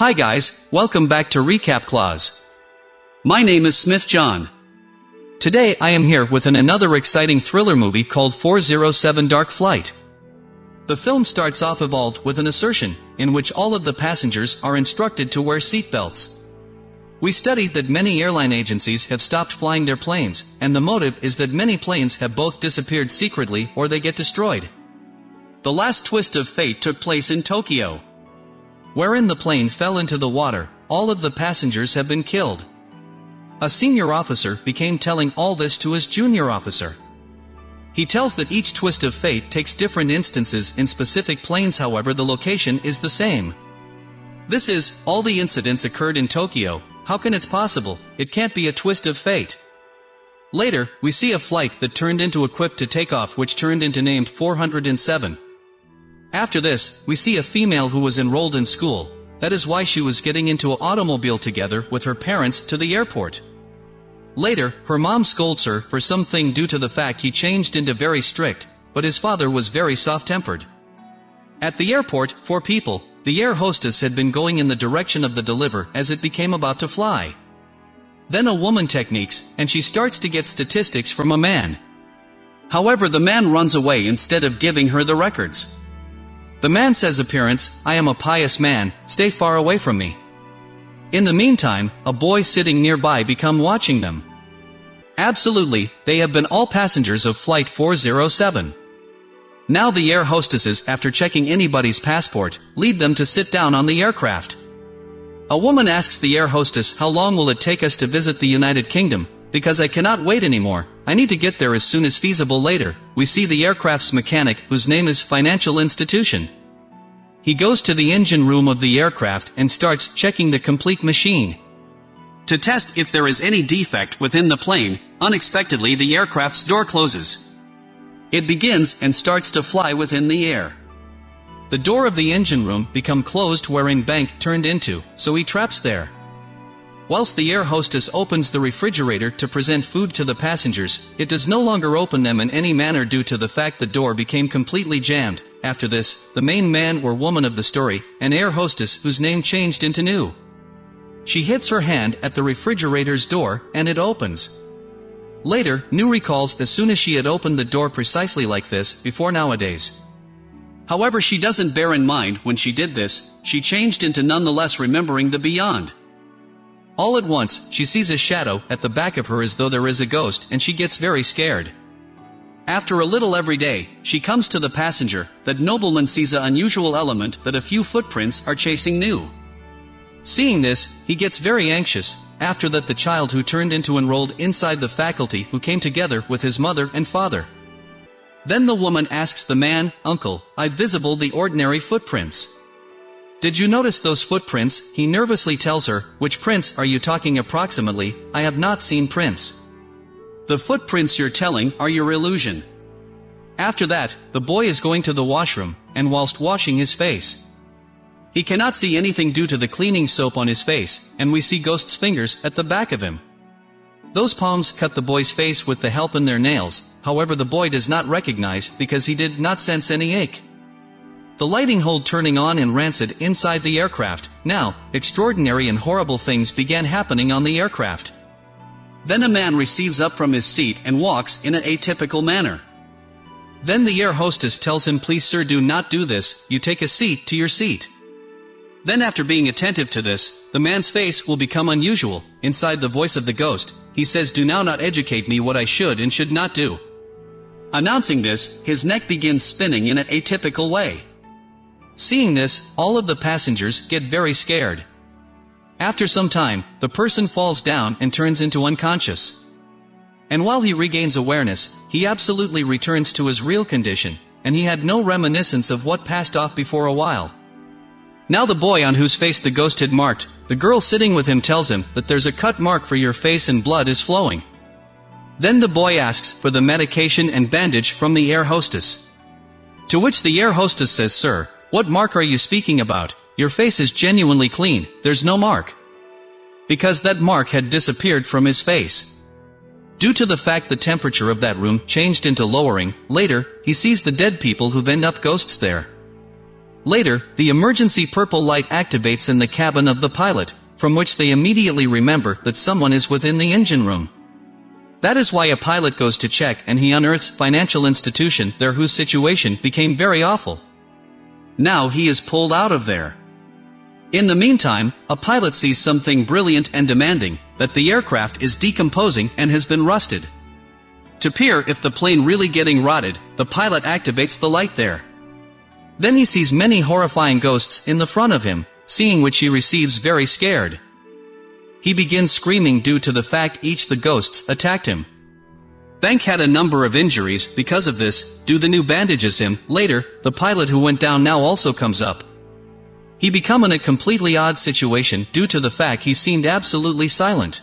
Hi guys, welcome back to Recap Clause. My name is Smith John. Today I am here with an another exciting thriller movie called 407 Dark Flight. The film starts off evolved with an assertion, in which all of the passengers are instructed to wear seatbelts. We studied that many airline agencies have stopped flying their planes, and the motive is that many planes have both disappeared secretly or they get destroyed. The last twist of fate took place in Tokyo. Wherein the plane fell into the water, all of the passengers have been killed. A senior officer became telling all this to his junior officer. He tells that each twist of fate takes different instances in specific planes however the location is the same. This is, all the incidents occurred in Tokyo, how can it's possible, it can't be a twist of fate. Later, we see a flight that turned into equipped to take off which turned into named 407. After this, we see a female who was enrolled in school, that is why she was getting into an automobile together with her parents to the airport. Later, her mom scolds her for something due to the fact he changed into very strict, but his father was very soft-tempered. At the airport, four people, the air hostess had been going in the direction of the deliver as it became about to fly. Then a woman techniques, and she starts to get statistics from a man. However the man runs away instead of giving her the records. The man says appearance, I am a pious man, stay far away from me. In the meantime, a boy sitting nearby become watching them. Absolutely, they have been all passengers of Flight 407. Now the air hostesses, after checking anybody's passport, lead them to sit down on the aircraft. A woman asks the air hostess how long will it take us to visit the United Kingdom, because I cannot wait anymore, I need to get there as soon as feasible later, we see the aircraft's mechanic, whose name is Financial Institution. He goes to the engine room of the aircraft and starts checking the complete machine. To test if there is any defect within the plane, unexpectedly the aircraft's door closes. It begins and starts to fly within the air. The door of the engine room become closed wherein Bank turned into, so he traps there. Whilst the air hostess opens the refrigerator to present food to the passengers, it does no longer open them in any manner due to the fact the door became completely jammed. After this, the main man or woman of the story, an air hostess whose name changed into New. She hits her hand at the refrigerator's door, and it opens. Later, New recalls as soon as she had opened the door precisely like this, before nowadays. However she doesn't bear in mind when she did this, she changed into nonetheless remembering the beyond. All at once, she sees a shadow at the back of her as though there is a ghost and she gets very scared. After a little every day, she comes to the passenger, that nobleman sees a unusual element that a few footprints are chasing new. Seeing this, he gets very anxious, after that the child who turned into enrolled inside the faculty who came together with his mother and father. Then the woman asks the man, Uncle, I visible the ordinary footprints. Did you notice those footprints? He nervously tells her, which prints are you talking approximately? I have not seen prints. The footprints you're telling are your illusion. After that, the boy is going to the washroom, and whilst washing his face. He cannot see anything due to the cleaning soap on his face, and we see Ghost's fingers at the back of him. Those palms cut the boy's face with the help in their nails, however the boy does not recognize because he did not sense any ache. The lighting hold turning on and rancid inside the aircraft. Now, extraordinary and horrible things began happening on the aircraft. Then a man receives up from his seat and walks in an atypical manner. Then the air hostess tells him please sir do not do this, you take a seat to your seat. Then after being attentive to this, the man's face will become unusual, inside the voice of the ghost, he says do now not educate me what I should and should not do. Announcing this, his neck begins spinning in an atypical way. Seeing this, all of the passengers get very scared. After some time, the person falls down and turns into unconscious. And while he regains awareness, he absolutely returns to his real condition, and he had no reminiscence of what passed off before a while. Now the boy on whose face the ghost had marked, the girl sitting with him tells him that there's a cut mark for your face and blood is flowing. Then the boy asks for the medication and bandage from the air hostess. To which the air hostess says sir, what mark are you speaking about? Your face is genuinely clean, there's no mark. Because that mark had disappeared from his face. Due to the fact the temperature of that room changed into lowering, later, he sees the dead people who've end up ghosts there. Later, the emergency purple light activates in the cabin of the pilot, from which they immediately remember that someone is within the engine room. That is why a pilot goes to check and he unearths financial institution there whose situation became very awful. Now he is pulled out of there. In the meantime, a pilot sees something brilliant and demanding, that the aircraft is decomposing and has been rusted. To peer if the plane really getting rotted, the pilot activates the light there. Then he sees many horrifying ghosts in the front of him, seeing which he receives very scared. He begins screaming due to the fact each the ghosts attacked him. Bank had a number of injuries because of this, do the new bandages him, later, the pilot who went down now also comes up. He become in a completely odd situation due to the fact he seemed absolutely silent.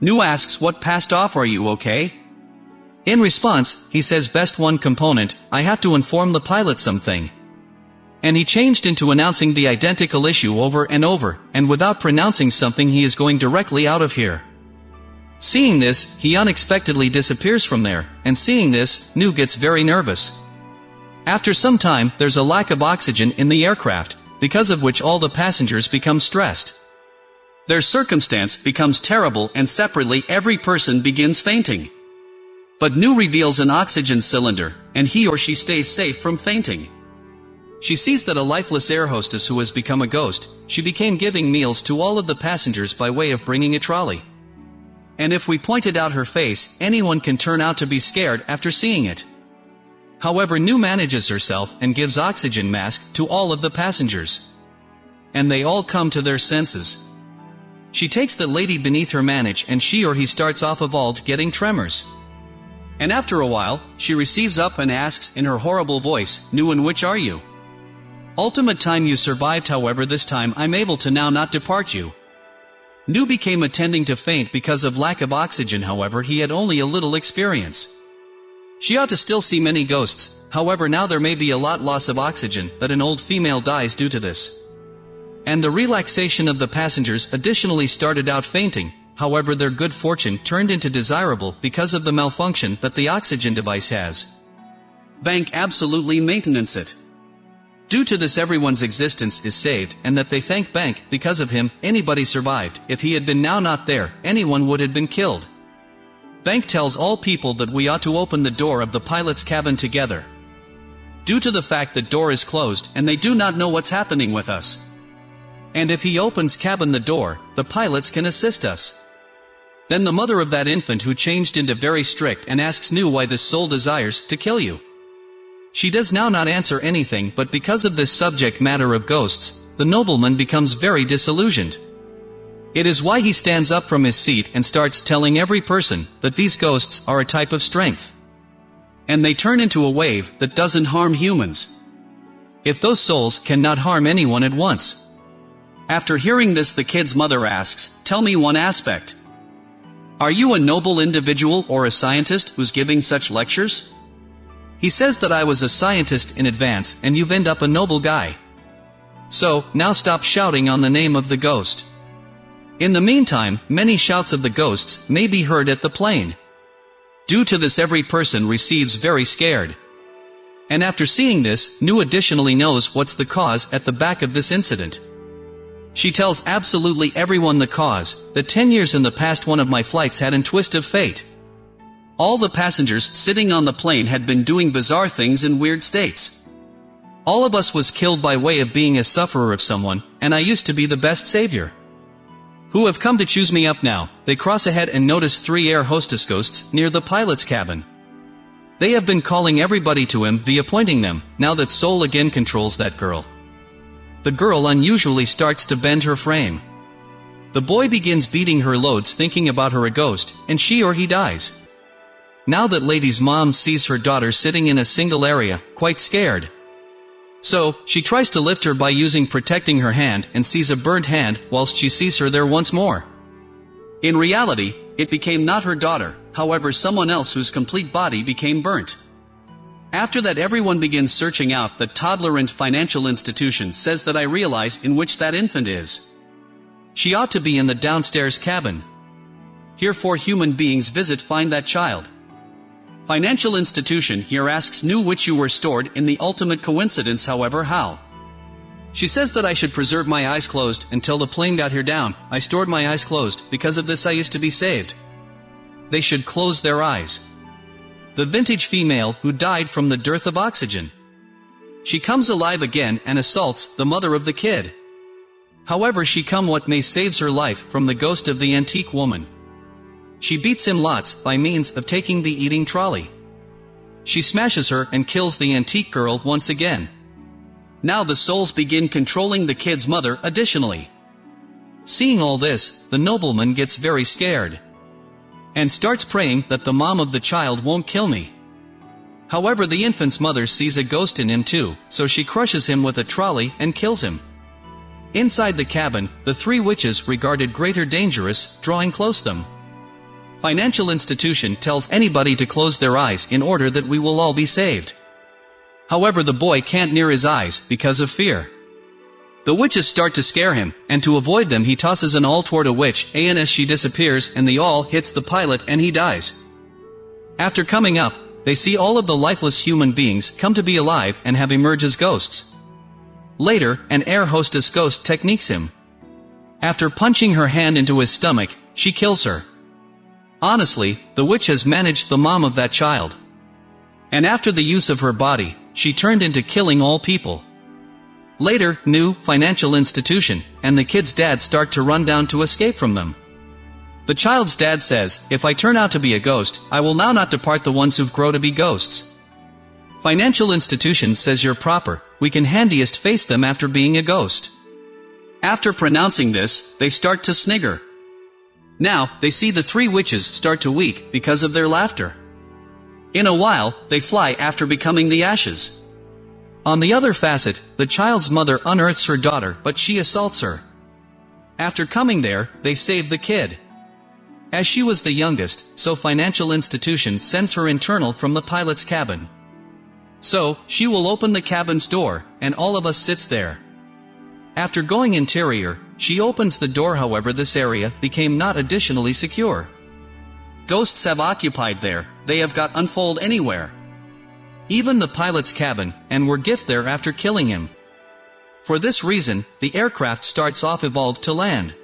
New asks what passed off are you okay? In response, he says best one component, I have to inform the pilot something. And he changed into announcing the identical issue over and over, and without pronouncing something he is going directly out of here. Seeing this, he unexpectedly disappears from there, and seeing this, Nu gets very nervous. After some time, there's a lack of oxygen in the aircraft, because of which all the passengers become stressed. Their circumstance becomes terrible and separately every person begins fainting. But Nu reveals an oxygen cylinder, and he or she stays safe from fainting. She sees that a lifeless air hostess who has become a ghost, she became giving meals to all of the passengers by way of bringing a trolley. And if we pointed out her face, anyone can turn out to be scared after seeing it. However New manages herself and gives oxygen mask to all of the passengers. And they all come to their senses. She takes the lady beneath her manage and she or he starts off of evolved getting tremors. And after a while, she receives up and asks in her horrible voice, New and which are you? Ultimate time you survived however this time I'm able to now not depart you. New became attending to faint because of lack of oxygen however he had only a little experience. She ought to still see many ghosts, however now there may be a lot loss of oxygen that an old female dies due to this. And the relaxation of the passengers additionally started out fainting, however their good fortune turned into desirable because of the malfunction that the oxygen device has. Bank absolutely maintenance it. Due to this everyone's existence is saved and that they thank Bank because of him, anybody survived, if he had been now not there, anyone would have been killed. Bank tells all people that we ought to open the door of the pilot's cabin together. Due to the fact that door is closed and they do not know what's happening with us. And if he opens cabin the door, the pilots can assist us. Then the mother of that infant who changed into very strict and asks New why this soul desires to kill you. She does now not answer anything but because of this subject matter of ghosts, the nobleman becomes very disillusioned. It is why he stands up from his seat and starts telling every person that these ghosts are a type of strength. And they turn into a wave that doesn't harm humans. If those souls cannot harm anyone at once. After hearing this the kid's mother asks, tell me one aspect. Are you a noble individual or a scientist who's giving such lectures? He says that I was a scientist in advance and you've end up a noble guy. So, now stop shouting on the name of the ghost. In the meantime, many shouts of the ghosts may be heard at the plane. Due to this every person receives very scared. And after seeing this, New additionally knows what's the cause at the back of this incident. She tells absolutely everyone the cause, that 10 years in the past one of my flights had an twist of fate. All the passengers sitting on the plane had been doing bizarre things in weird states. All of us was killed by way of being a sufferer of someone, and I used to be the best savior who have come to choose me up now, they cross ahead and notice three air hostess ghosts near the pilot's cabin. They have been calling everybody to him via pointing them, now that Soul again controls that girl. The girl unusually starts to bend her frame. The boy begins beating her loads thinking about her a ghost, and she or he dies. Now that lady's mom sees her daughter sitting in a single area, quite scared, so, she tries to lift her by using protecting her hand and sees a burnt hand whilst she sees her there once more. In reality, it became not her daughter, however someone else whose complete body became burnt. After that everyone begins searching out the toddler and financial institution says that I realize in which that infant is. She ought to be in the downstairs cabin. Here four human beings visit find that child. Financial institution here asks New which you were stored in the ultimate coincidence however how. She says that I should preserve my eyes closed until the plane got here down. I stored my eyes closed, because of this I used to be saved. They should close their eyes. The vintage female who died from the dearth of oxygen. She comes alive again and assaults the mother of the kid. However she come what may saves her life from the ghost of the antique woman. She beats him lots by means of taking the eating trolley. She smashes her and kills the antique girl once again. Now the souls begin controlling the kid's mother additionally. Seeing all this, the nobleman gets very scared. And starts praying that the mom of the child won't kill me. However the infant's mother sees a ghost in him too, so she crushes him with a trolley and kills him. Inside the cabin, the three witches regarded greater dangerous, drawing close them. Financial institution tells anybody to close their eyes in order that we will all be saved. However the boy can't near his eyes, because of fear. The witches start to scare him, and to avoid them he tosses an awl toward a witch, and as she disappears and the awl hits the pilot and he dies. After coming up, they see all of the lifeless human beings come to be alive and have emerged as ghosts. Later, an air hostess ghost techniques him. After punching her hand into his stomach, she kills her. Honestly, the witch has managed the mom of that child. And after the use of her body, she turned into killing all people. Later, new, financial institution, and the kid's dad start to run down to escape from them. The child's dad says, if I turn out to be a ghost, I will now not depart the ones who've grow to be ghosts. Financial institution says you're proper, we can handiest face them after being a ghost. After pronouncing this, they start to snigger. Now, they see the three witches start to weak because of their laughter. In a while, they fly after becoming the ashes. On the other facet, the child's mother unearths her daughter but she assaults her. After coming there, they save the kid. As she was the youngest, so financial institution sends her internal from the pilot's cabin. So, she will open the cabin's door, and all of us sits there. After going interior, she opens the door however this area became not additionally secure. Ghosts have occupied there, they have got unfold anywhere. Even the pilot's cabin, and were gift there after killing him. For this reason, the aircraft starts off evolved to land.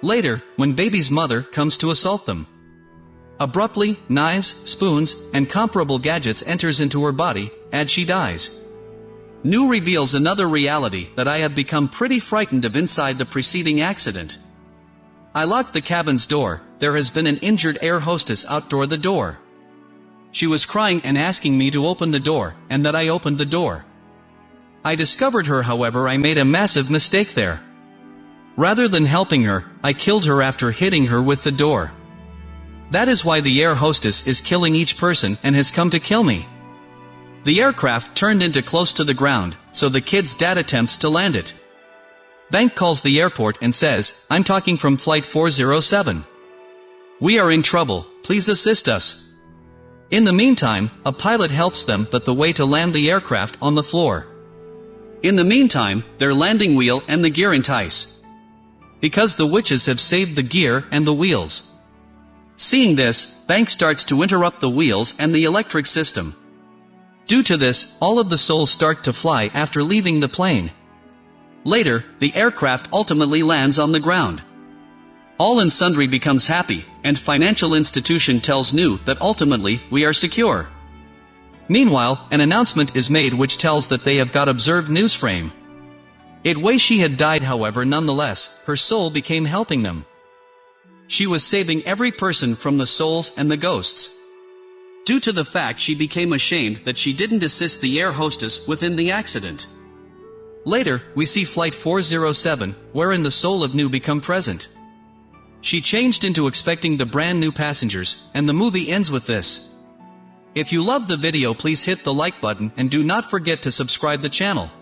Later, when baby's mother comes to assault them. Abruptly, knives, spoons, and comparable gadgets enters into her body, and she dies. New reveals another reality that I have become pretty frightened of inside the preceding accident. I locked the cabin's door, there has been an injured air hostess outdoor the door. She was crying and asking me to open the door, and that I opened the door. I discovered her however I made a massive mistake there. Rather than helping her, I killed her after hitting her with the door. That is why the air hostess is killing each person and has come to kill me. The aircraft turned into close to the ground, so the kid's dad attempts to land it. Bank calls the airport and says, I'm talking from flight 407. We are in trouble, please assist us. In the meantime, a pilot helps them but the way to land the aircraft on the floor. In the meantime, their landing wheel and the gear entice. Because the witches have saved the gear and the wheels. Seeing this, Bank starts to interrupt the wheels and the electric system. Due to this, all of the souls start to fly after leaving the plane. Later, the aircraft ultimately lands on the ground. All and sundry becomes happy, and financial institution tells New that ultimately, we are secure. Meanwhile, an announcement is made which tells that they have got observed New's frame. It way she had died however nonetheless, her soul became helping them. She was saving every person from the souls and the ghosts. Due to the fact she became ashamed that she didn't assist the air hostess within the accident. Later, we see Flight 407, wherein the soul of New become present. She changed into expecting the brand new passengers, and the movie ends with this. If you love the video please hit the like button and do not forget to subscribe the channel.